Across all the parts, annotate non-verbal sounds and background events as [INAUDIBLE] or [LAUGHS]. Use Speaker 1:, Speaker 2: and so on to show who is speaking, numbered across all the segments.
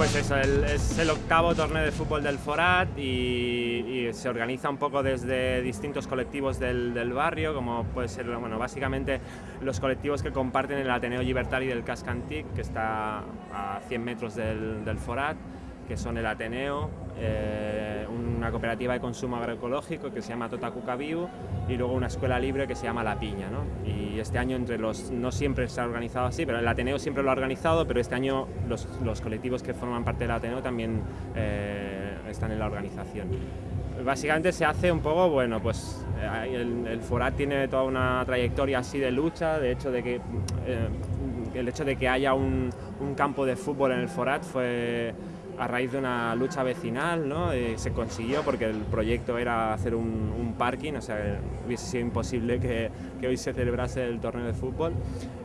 Speaker 1: Pues eso, es el octavo torneo de fútbol del Forat y, se organiza un poco desde distintos colectivos del, barrio, como puede ser, bueno, básicamente los colectivos que comparten el Ateneo Libertari del Cascantic, que está a 100 metros del, del Forat, que son el Ateneo, eh, una cooperativa de consumo agroecológico que se llama Totacuca Viu y luego una escuela libre que se llama La Piña. ¿no? Y este año entre los, no siempre se ha organizado así, pero el Ateneo siempre lo ha organizado, pero este año los, los colectivos que forman parte del Ateneo también eh, están en la organización. Básicamente se hace un poco, bueno, pues eh, el, Forat tiene toda una trayectoria así de lucha, de hecho de que el hecho de que haya un, un campo de fútbol en el Forat fue a raíz de una lucha vecinal, ¿no? Eh, se consiguió porque el proyecto era hacer un, parking, o sea, hubiese sido imposible que, hoy se celebrase el torneo de fútbol.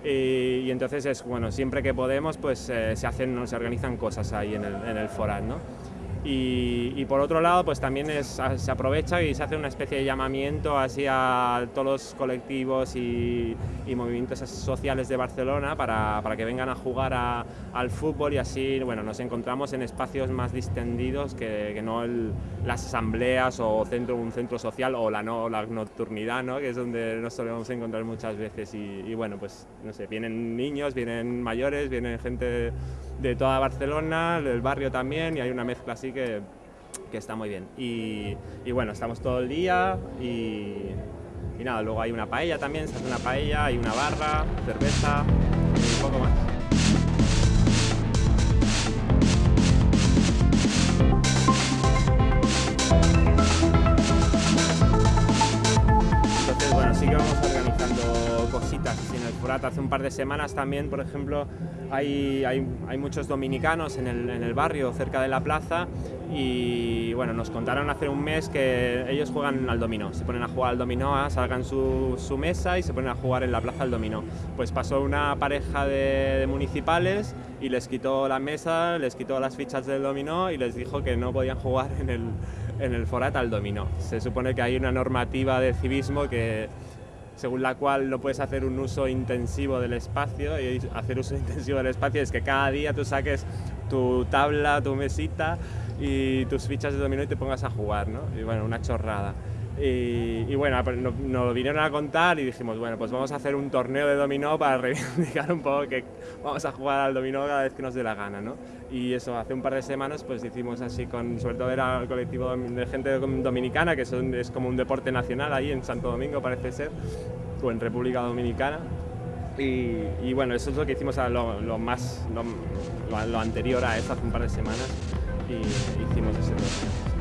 Speaker 1: Y, y entonces, es, bueno, siempre que podemos, pues eh, se, hacen, se organizan cosas ahí en el, en ¿no? Y, por otro lado, pues también se aprovecha y se hace una especie de llamamiento así a todos los colectivos y, movimientos sociales de Barcelona para, para que vengan a jugar al fútbol y así bueno, nos encontramos en espacios más distendidos que, no las asambleas o centro, un centro social o la, no, la nocturnidad, ¿no? que es donde nos solemos encontrar muchas veces. Y, bueno, pues no sé, vienen niños, vienen mayores, vienen gente de toda Barcelona, del barrio también, y hay una mezcla así que, que está muy bien. Y, y, bueno, estamos todo el día y, y, nada, luego hay una paella también, se hace una paella, hay una barra, cerveza y un poco más. En el Forat hace un par de semanas también, por ejemplo, hay, hay, hay muchos dominicanos en el, en el, barrio cerca de la plaza y bueno, nos contaron hace un mes que ellos juegan al dominó, se ponen a jugar al dominó, ah, salgan su, su mesa y se ponen a jugar en la plaza al dominó. Pues pasó una pareja de, de municipales y les quitó la mesa, les quitó las fichas del dominó y les dijo que no podían jugar en el, en el Forat al dominó. Se supone que hay una normativa de civismo que según la cual no puedes hacer un uso intensivo del espacio y hacer uso [LAUGHS] intensivo del espacio es que cada día tú saques tu tabla, tu mesita y tus fichas de dominó y te pongas a jugar, ¿no? Y bueno, una chorrada. Y, bueno, nos, vinieron a contar y dijimos, bueno, pues vamos a hacer un torneo de dominó para [LAUGHS] reivindicar un poco que vamos a jugar al dominó cada vez que nos dé la gana, ¿no? Y eso, hace un par de semanas pues hicimos así con, sobre todo era el colectivo de gente dominicana, que es como un deporte nacional ahí en Santo Domingo parece ser, o en República Dominicana. Y, bueno, eso es lo que hicimos a lo, más, lo, lo, anterior a eso, hace un par de semanas, y hicimos ese torneo.